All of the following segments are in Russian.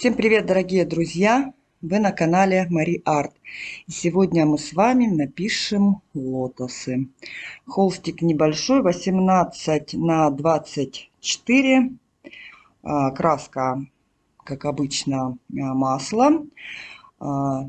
Всем привет, дорогие друзья! Вы на канале Мари Арт. Сегодня мы с вами напишем лотосы. Холстик небольшой, 18 на 24. А, краска, как обычно, а, масло. А,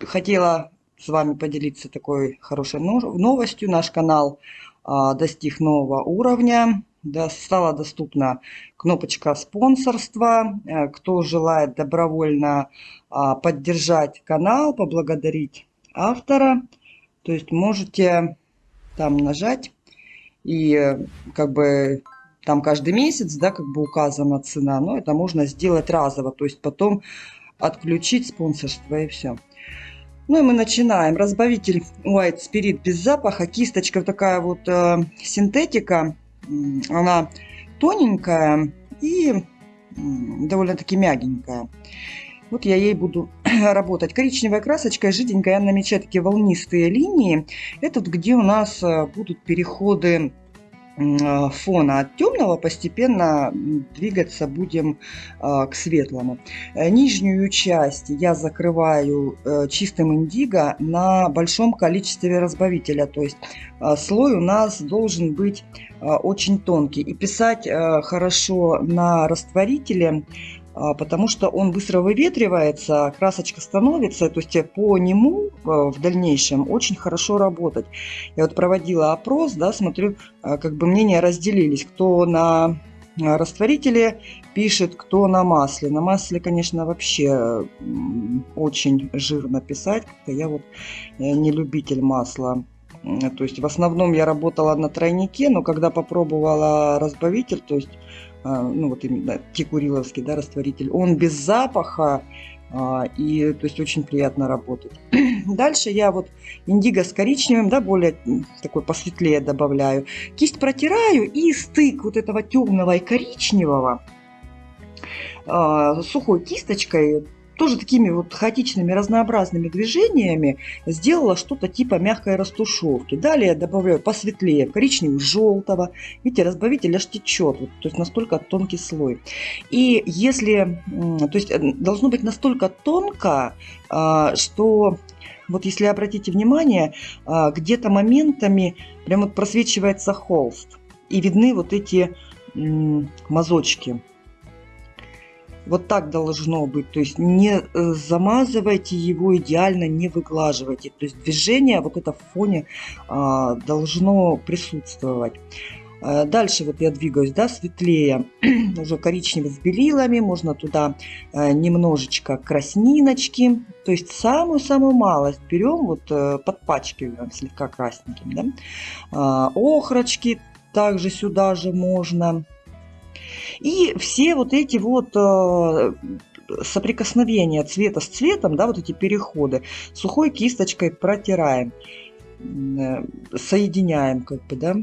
хотела с вами поделиться такой хорошей новостью. Наш канал достиг нового уровня да, стала доступна кнопочка спонсорства. Э, кто желает добровольно а, поддержать канал, поблагодарить автора, то есть можете там нажать и э, как бы там каждый месяц, да, как бы указана цена, но это можно сделать разово, то есть потом отключить спонсорство и все. Ну и мы начинаем. Разбавитель White Spirit без запаха, кисточка такая вот э, синтетика, она тоненькая и довольно-таки мягенькая. Вот я ей буду работать. Коричневая красочка, жиденькая, я намечаю такие волнистые линии. Это где у нас э, будут переходы фона от темного постепенно двигаться будем э, к светлому. Э, нижнюю часть я закрываю чистым индиго на большом количестве разбавителя. То есть слой у нас должен быть очень тонкий. И писать хорошо на растворителе потому что он быстро выветривается, красочка становится, то есть по нему а, в дальнейшем очень хорошо работать. Я вот проводила опрос, да, смотрю, а, как бы мнения разделились, кто на растворителе пишет, кто на масле. На масле, конечно, вообще очень жирно писать, я вот э, не любитель масла. То есть в основном я работала на тройнике, но когда попробовала разбавитель, то есть а, ну вот именно текуриловский, да, растворитель, он без запаха, а, и то есть очень приятно работать. Дальше я вот индиго с коричневым, да, более такой посветлее добавляю. Кисть протираю и стык вот этого темного и коричневого а, сухой кисточкой тоже такими вот хаотичными разнообразными движениями сделала что-то типа мягкой растушевки. Далее добавляю посветлее, коричневого, желтого. Видите, разбавитель аж течет, вот, то есть настолько тонкий слой. И если, то есть э, должно быть настолько тонко, а, что вот если обратите внимание, а, где-то моментами прям вот просвечивается холст. И видны вот эти мазочки. Вот так должно быть. То есть не э, замазывайте его идеально, не выглаживайте. То есть движение вот это в фоне а, должно присутствовать. А, дальше вот я двигаюсь, да, светлее, уже коричневый с белилами, можно туда а, немножечко красниночки, то есть самую-самую малость берем, вот подпачкиваем слегка красненьким, да. Охрочки также сюда же можно. И все вот эти вот э, соприкосновения цвета с цветом, да, вот эти переходы, сухой кисточкой протираем, э, соединяем, как бы, да.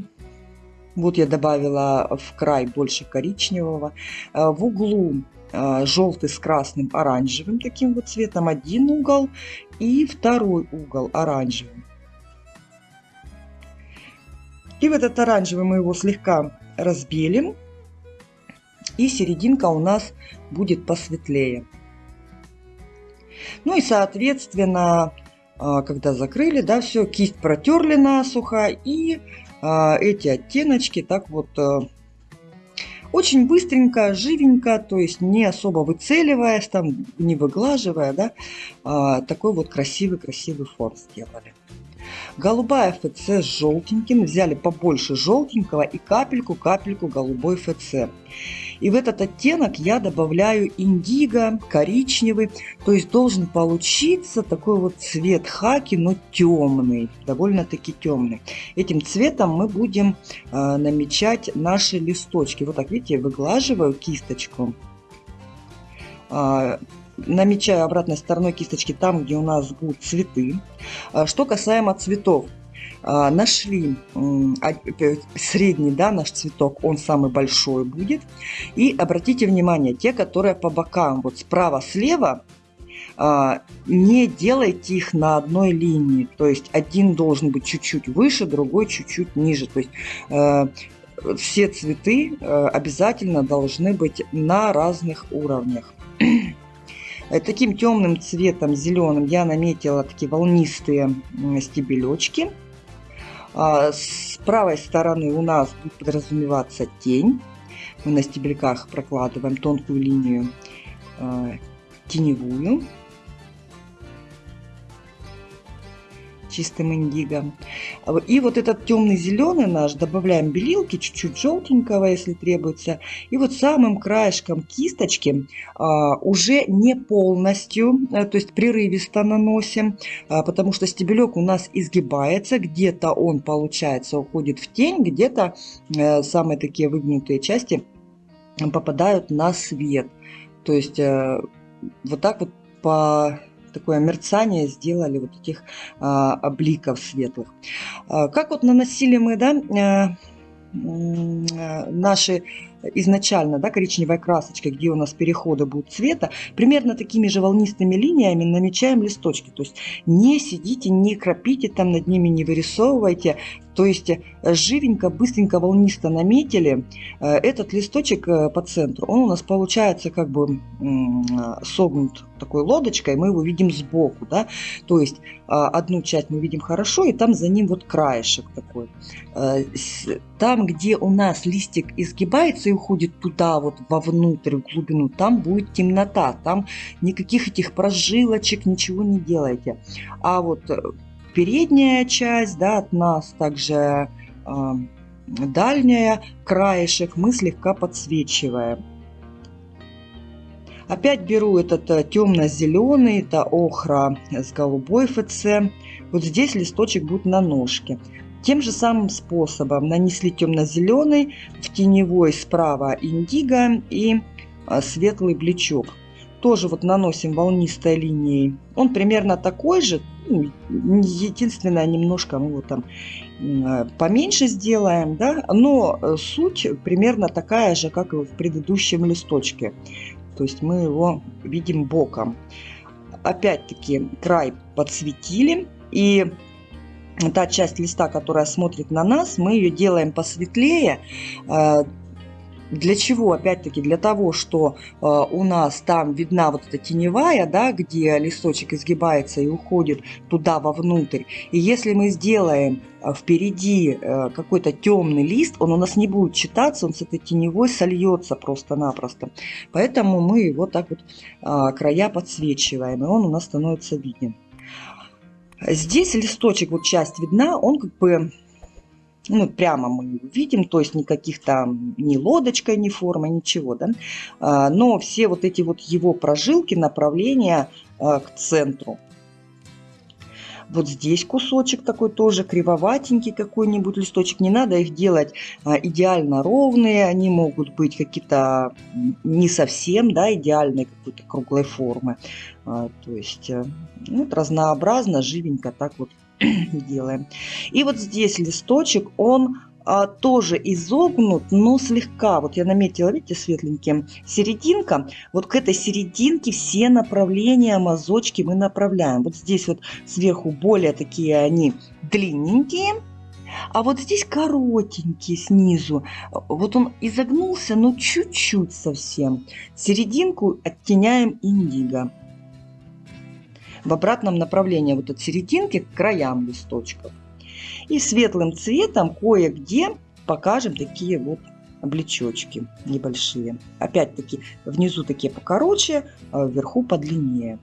Вот я добавила в край больше коричневого. Э, в углу желтый с красным оранжевым таким вот цветом один угол и второй угол оранжевым. И в этот оранжевый мы его слегка разбелим и серединка у нас будет посветлее. Ну и соответственно, а, когда закрыли, да, все, кисть протерли насухо и а, эти оттеночки так вот а, очень быстренько, живенько, то есть не особо выцеливаясь, там, не выглаживая, да, такой вот красивый-красивый фон сделали. Голубая ФЦ с желтеньким. Взяли побольше желтенького и капельку-капельку голубой ФЦ. И в этот оттенок я добавляю индиго, коричневый. То есть должен получиться такой вот цвет хаки, но темный, довольно-таки темный. Этим цветом мы будем э, намечать наши листочки. Вот так, видите, выглаживаю кисточку. Э, намечаю обратной стороной кисточки там, где у нас будут цветы. А, что касаемо цветов. А, нашли средний, да, наш цветок, он самый большой будет. И обратите внимание, те, которые по бокам, вот справа-слева, а, не делайте их на одной линии. То есть один должен быть чуть-чуть выше, другой чуть-чуть ниже. То есть все цветы обязательно должны быть на разных уровнях. Э, таким темным цветом, зеленым, я наметила такие волнистые стебелечки. А, с правой стороны у нас будет подразумеваться тень. Мы на стебельках прокладываем тонкую линию э, теневую. Чистым индиго. И вот этот темный зеленый наш добавляем белилки, чуть-чуть желтенького, если требуется. И вот самым краешком кисточки а, уже не полностью, а, то есть прерывисто наносим, а, потому что стебелек у нас изгибается, где-то он, получается, уходит в тень, где-то а, самые такие выгнутые части попадают на свет. То есть а, вот так вот по такое мерцание сделали вот этих а, обликов светлых. А, как вот наносили мы, да, а, наши изначально, да, коричневой красочкой, где у нас переходы будут цвета, примерно такими же волнистыми линиями намечаем листочки. То есть не сидите, не кропите там над ними, не вырисовывайте. То есть э, живенько, быстренько, волнисто наметили э, этот листочек э, по центру. Он у нас получается как бы согнут такой лодочкой, мы его видим сбоку. Да? То есть одну часть мы видим хорошо, и там за ним вот краешек такой. Там, где у нас листик изгибается и уходит туда, вот вовнутрь, в глубину, там будет темнота. Там никаких этих прожилочек, ничего не делайте. А вот передняя часть, да, от нас также э, дальняя, краешек мы слегка подсвечиваем. Опять беру этот э, темно-зеленый, это охра с голубой ФЦ. Вот здесь листочек будет на ножке. Тем же самым способом нанесли темно-зеленый, в теневой справа индиго и э, светлый блечок. Тоже вот наносим волнистой линией. Он примерно такой же, ну, единственное, немножко мы его там поменьше сделаем, да, но э, суть примерно такая же, как и в предыдущем листочке. То есть мы его видим боком. Опять-таки край подсветили и та часть листа, которая смотрит на нас, мы ее делаем посветлее, э, для чего? Опять-таки для того, что э, у нас там видна вот эта теневая, да, где листочек изгибается и уходит туда вовнутрь. И если мы сделаем э, впереди какой-то темный лист, он у нас не будет читаться, он с этой теневой сольется просто-напросто. Поэтому мы вот так вот края подсвечиваем, и он у нас становится виден. Здесь листочек, вот часть видна, он как бы ну, прямо мы видим, то есть никаких там ни лодочкой, ни формы, ничего, да. А, но все вот эти вот его прожилки, направления а, к центру. Вот здесь кусочек такой тоже кривоватенький какой-нибудь листочек. Не надо их делать а, идеально ровные. Они могут быть какие-то не совсем да, идеальной какой-то круглой формы. То есть э, вот разнообразно, живенько так вот делаем. И вот здесь листочек, он а, тоже изогнут, но слегка. Вот я наметила, видите, светленьким, серединка. Вот к этой серединке все направления, мазочки мы направляем. Вот здесь вот сверху более такие они длинненькие. А вот здесь коротенькие снизу. Вот он изогнулся, но чуть-чуть совсем. Серединку оттеняем индиго в обратном направлении, вот от серединки к краям листочков. И светлым цветом кое-где покажем такие вот облечочки небольшие. Опять-таки внизу такие покороче, а вверху подлиннее.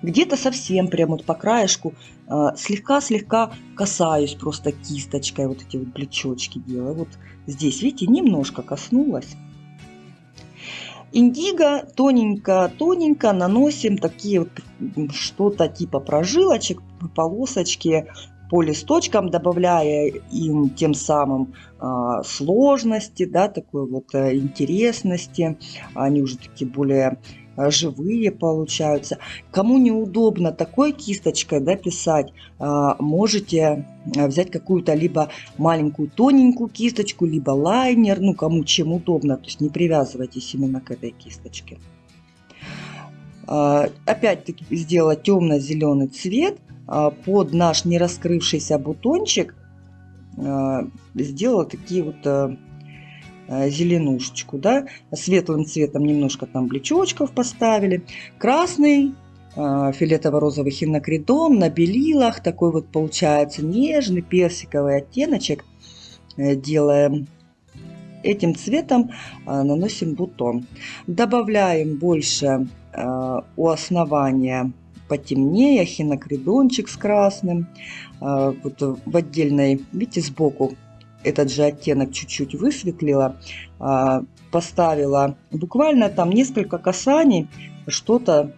Где-то совсем прямо вот по краешку слегка-слегка касаюсь просто кисточкой, вот эти вот плечочки делаю. Вот здесь, видите, немножко коснулась. Индиго тоненько-тоненько наносим такие вот что-то типа прожилочек, полосочки по листочкам, добавляя им тем самым э, сложности, да, такой вот э, интересности. Они уже такие более живые получаются. Кому неудобно такой кисточкой да, писать, э, можете э, взять какую-то либо маленькую тоненькую кисточку, либо лайнер, ну кому чем удобно, то есть не привязывайтесь именно к этой кисточке. Опять-таки сделать темно-зеленый цвет под наш не раскрывшийся бутончик сделала такие вот зеленушечку, да, светлым цветом немножко там блечочков поставили, красный фиолетово-розовый хинокридон на белилах, такой вот получается нежный персиковый оттеночек делаем этим цветом наносим бутон. Добавляем больше у основания потемнее, хинокридончик с красным. Вот в отдельной, видите, сбоку этот же оттенок чуть-чуть высветлила. Поставила буквально там несколько касаний, что-то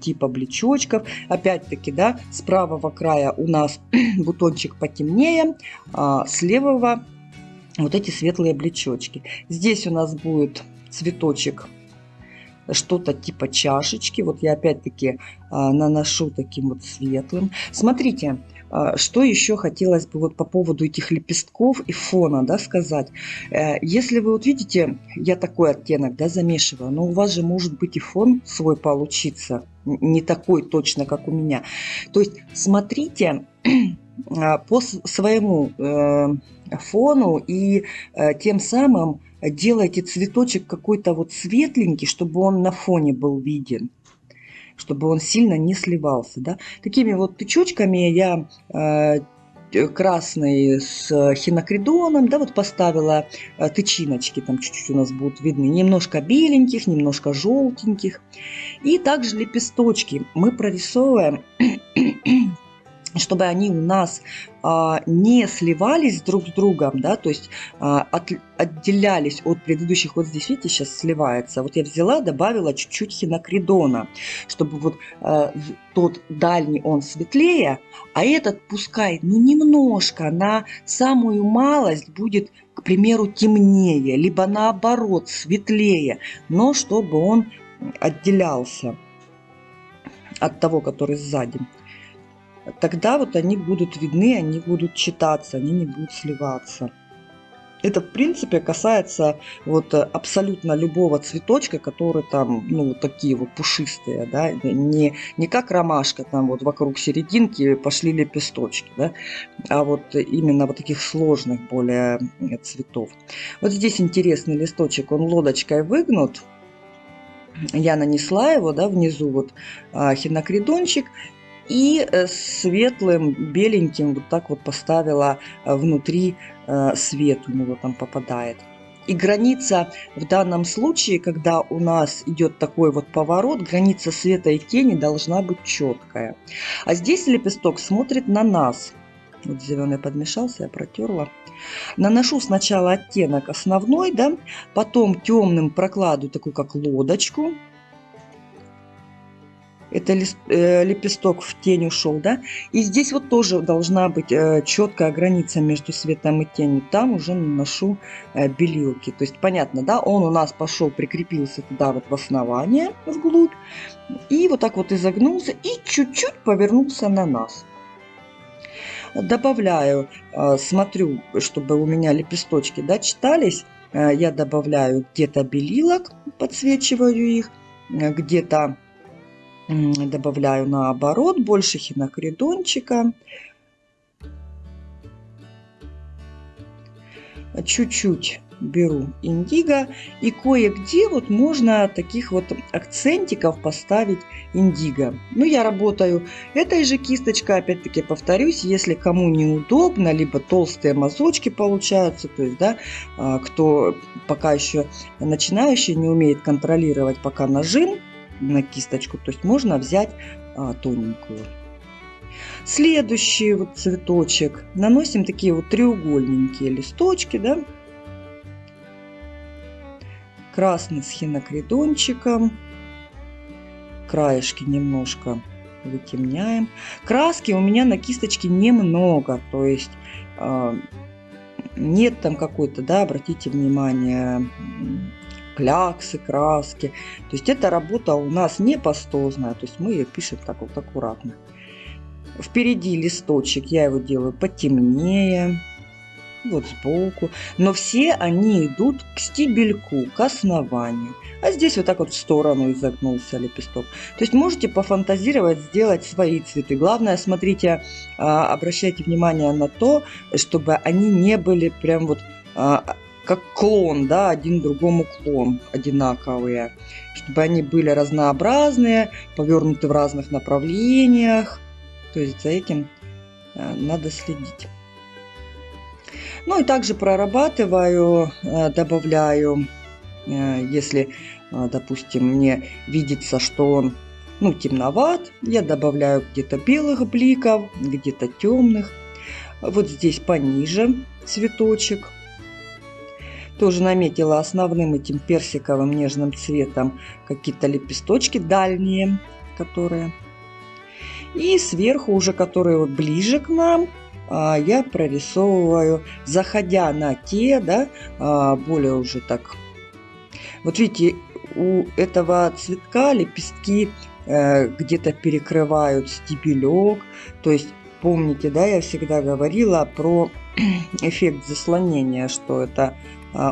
типа блечочков. Опять-таки, да, с правого края у нас бутончик потемнее, а с левого вот эти светлые блечочки. Здесь у нас будет цветочек что-то типа чашечки. Вот я опять-таки а, наношу таким вот светлым. Смотрите, а, что еще хотелось бы вот по поводу этих лепестков и фона, да, сказать. Э, если вы вот видите, я такой оттенок, да, замешиваю, но у вас же может быть и фон свой получиться, не такой точно, как у меня. То есть смотрите а, по своему э, фону и э, тем самым делайте цветочек какой-то вот светленький, чтобы он на фоне был виден чтобы он сильно не сливался. Да? Такими вот тычочками я э, красный с хинокридоном, да, вот поставила э, тычиночки, там чуть-чуть у нас будут видны, немножко беленьких, немножко желтеньких. И также лепесточки мы прорисовываем чтобы они у нас а, не сливались друг с другом, да, то есть а, от, отделялись от предыдущих. Вот здесь, видите, сейчас сливается. Вот я взяла, добавила чуть-чуть хинокридона, чтобы вот а, тот дальний он светлее, а этот пускай, ну, немножко, на самую малость будет, к примеру, темнее, либо наоборот, светлее, но чтобы он отделялся от того, который сзади тогда вот они будут видны, они будут читаться, они не будут сливаться. Это, в принципе, касается вот абсолютно любого цветочка, который там, ну, такие вот пушистые, да, не, не как ромашка, там вот вокруг серединки пошли лепесточки, да, а вот именно вот таких сложных более цветов. Вот здесь интересный листочек, он лодочкой выгнут, я нанесла его, да, внизу вот а, хинокридончик, и э, светлым, беленьким вот так вот поставила э, внутри э, свет у него там попадает. И граница в данном случае, когда у нас идет такой вот поворот, граница света и тени должна быть четкая. А здесь лепесток смотрит на нас. Вот зеленый подмешался, я протерла. Наношу сначала оттенок основной, да, потом темным прокладываю такую как лодочку, это э, лепесток в тень ушел, да, и здесь вот тоже должна быть э, четкая граница между светом и тенью, там уже наношу э, белилки, то есть понятно, да, он у нас пошел, прикрепился туда вот в основание, вглубь, и вот так вот изогнулся, и чуть-чуть повернулся на нас. Добавляю, смотрю, чтобы у меня лепесточки, да, читались, я добавляю где-то белилок, подсвечиваю их, где-то добавляю наоборот больше хинокридончика. Чуть-чуть беру индиго и кое-где вот можно таких вот акцентиков поставить индиго. Ну, я работаю этой же кисточкой, опять-таки повторюсь, если кому неудобно, либо толстые мазочки получаются, то есть, да, а, кто пока еще начинающий, не умеет контролировать пока нажим, на кисточку. То есть можно взять а, тоненькую. Следующий вот цветочек. Наносим такие вот треугольненькие листочки, да. Красный с хинокридончиком. Краешки немножко вытемняем. Краски у меня на кисточке немного, то есть э, нет там какой-то, да, обратите внимание, кляксы, краски. То есть эта работа у нас не пастозная, то есть мы ее пишем так вот аккуратно. Впереди листочек, я его делаю потемнее. вот сбоку. Но все они идут к стебельку, к основанию. А здесь вот так вот в сторону изогнулся лепесток. То есть можете пофантазировать, сделать свои цветы. Главное, смотрите, а, обращайте внимание на то, чтобы они не были прям вот а, как клон, да, один другому клон, одинаковые. Чтобы они были разнообразные, повернуты в разных направлениях. То есть за этим а, надо следить. Ну и также прорабатываю, э, добавляю, э, если, э, допустим, мне видится, что он ну, темноват, я добавляю где-то белых бликов, где-то темных. Вот здесь пониже цветочек. Тоже наметила основным этим персиковым нежным цветом какие-то лепесточки дальние, которые. И сверху уже, которые ближе к нам, а, я прорисовываю, заходя на те, да, а, более уже так. Вот видите, у этого цветка лепестки э, где-то перекрывают стебелек. То есть, помните, да, я всегда говорила про эффект заслонения, что это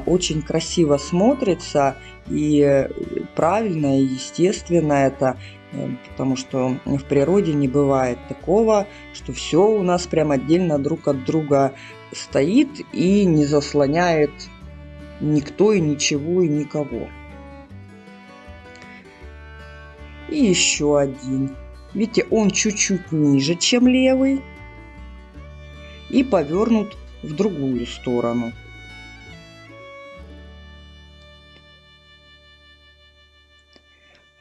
очень красиво смотрится и правильно и естественно это Э, потому что в природе не бывает такого, что все у нас прям отдельно друг от друга стоит и не заслоняет никто и ничего и никого. И еще один. Видите, он чуть-чуть ниже, чем левый и повернут в другую сторону.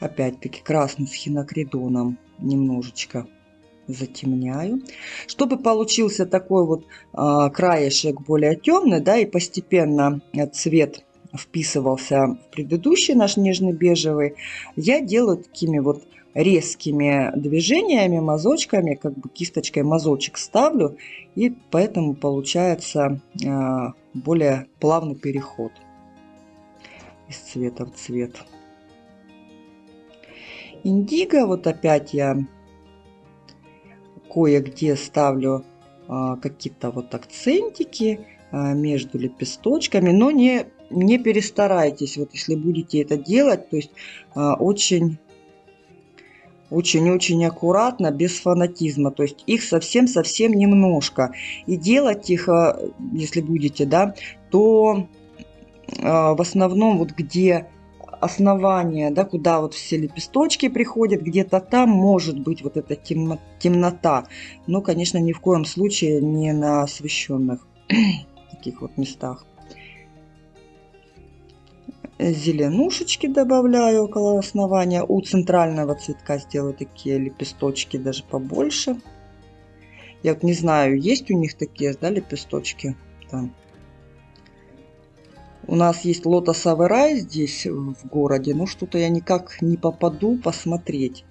Опять-таки красный с хинокридоном немножечко затемняю. Чтобы получился такой вот а, краешек более темный, да, и постепенно цвет вписывался в предыдущий наш нежный бежевый, я делаю такими вот резкими движениями, мазочками, как бы кисточкой мазочек ставлю, и поэтому получается а, более плавный переход из цвета в цвет индиго. Вот опять я кое-где ставлю а, какие-то вот акцентики а, между лепесточками, но не, не перестарайтесь, вот если будете это делать, то есть а, очень очень-очень аккуратно, без фанатизма. То есть их совсем-совсем немножко. И делать их, если будете, да, то в основном вот где основание, да, куда вот все лепесточки приходят, где-то там может быть вот эта темнота. Но, конечно, ни в коем случае не на освещенных таких вот местах. Зеленушечки добавляю около основания. У центрального цветка сделаю такие лепесточки даже побольше. Я вот не знаю, есть у них такие, да, лепесточки там. У нас есть лотосовый рай здесь в городе, но что-то я никак не попаду посмотреть.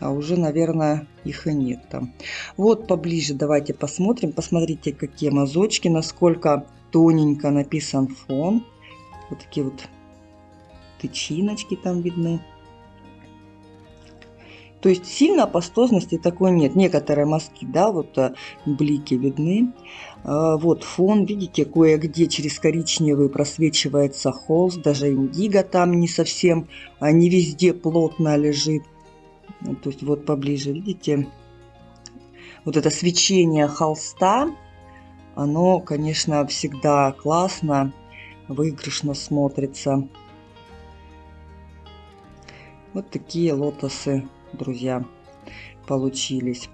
А уже, наверное, их и нет там. Вот поближе давайте посмотрим. Посмотрите, какие мазочки, насколько тоненько написан фон. Вот такие вот тычиночки там видны. То есть сильно пастозности такой нет. Некоторые мазки, да, вот э, блики видны. А, вот фон, видите, кое-где через коричневый просвечивается холст, даже индиго там не совсем, не везде плотно лежит. То есть вот поближе, видите, вот это свечение холста, оно, конечно, всегда классно, выигрышно смотрится. Вот такие лотосы, друзья, получились.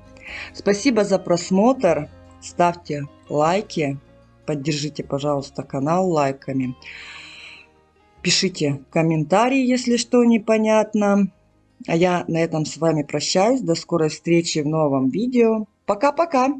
Спасибо за просмотр. Ставьте лайки, поддержите, пожалуйста, канал лайками. Пишите комментарии, если что непонятно. А я на этом с вами прощаюсь. До скорой встречи в новом видео. Пока-пока!